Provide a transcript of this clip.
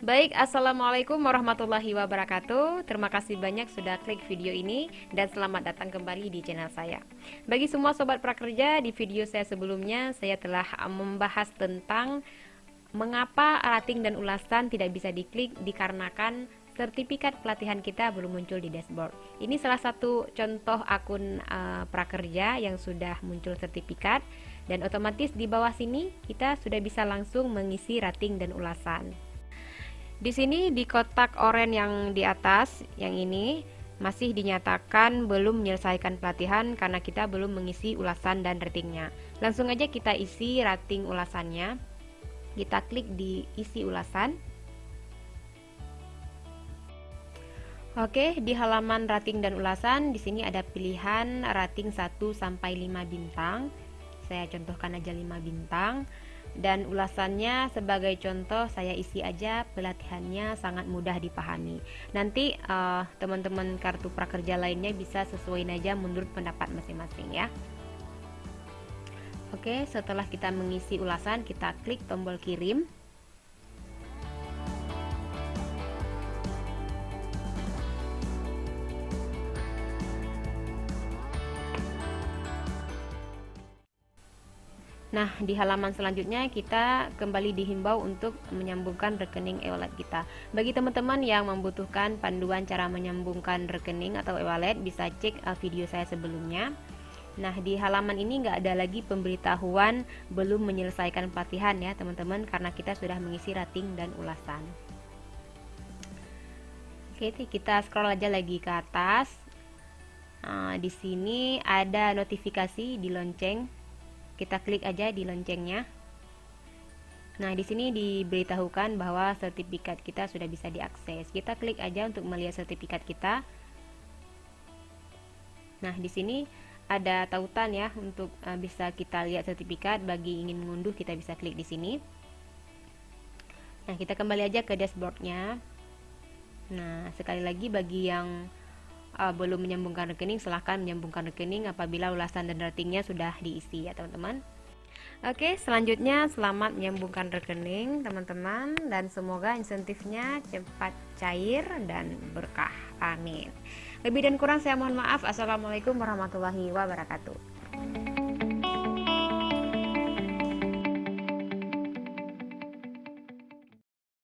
Baik, Assalamualaikum warahmatullahi wabarakatuh. Terima kasih banyak sudah klik video ini Dan selamat datang kembali di channel saya. Bagi semua sobat prakerja, di video saya sebelumnya Saya telah membahas tentang Mengapa rating dan ulasan tidak bisa diklik Dikarenakan sertifikat pelatihan kita belum muncul di dashboard. Ini salah satu contoh akun uh, prakerja yang sudah muncul sertifikat Dan otomatis di bawah sini kita sudah bisa langsung mengisi rating dan ulasan di sini di kotak oranye yang di atas, yang ini masih dinyatakan belum menyelesaikan pelatihan karena kita belum mengisi ulasan dan ratingnya. Langsung aja kita isi rating ulasannya. Kita klik di isi ulasan. Oke, di halaman rating dan ulasan di sini ada pilihan rating 1 sampai 5 bintang. Saya contohkan aja 5 bintang dan ulasannya sebagai contoh saya isi aja pelatihannya sangat mudah dipahami. Nanti uh, teman-teman kartu prakerja lainnya bisa sesuaiin aja menurut pendapat masing-masing ya. Oke setelah kita mengisi ulasan kita klik tombol kirim Nah, di halaman selanjutnya kita kembali dihimbau untuk menyambungkan rekening e-wallet kita. Bagi teman-teman yang membutuhkan panduan cara menyambungkan rekening atau e-wallet, bisa cek uh, video saya sebelumnya. Nah, di halaman ini nggak ada lagi pemberitahuan belum menyelesaikan pelatihan ya, teman-teman, karena kita sudah mengisi rating dan ulasan. Oke, kita scroll aja lagi ke atas. Nah, di sini ada notifikasi di lonceng kita klik aja di loncengnya Nah, di sini diberitahukan bahwa sertifikat kita sudah bisa diakses. Kita klik aja untuk melihat sertifikat kita. Nah, di sini ada tautan ya untuk uh, bisa kita lihat sertifikat. Bagi ingin mengunduh, kita bisa klik di sini. Nah, kita kembali aja ke dashboardnya. Nah, sekali lagi bagi yang uh, belum menyambungkan rekening silahkan menyambungkan rekening apabila ulasan dan ratingnya sudah diisi ya teman-teman. Oke selanjutnya selamat menyambungkan rekening teman-teman dan semoga insentifnya cepat cair dan berkah. Amin. Lebih dan kurang saya mohon maaf. Assalamualaikum warahmatullahi wabarakatuh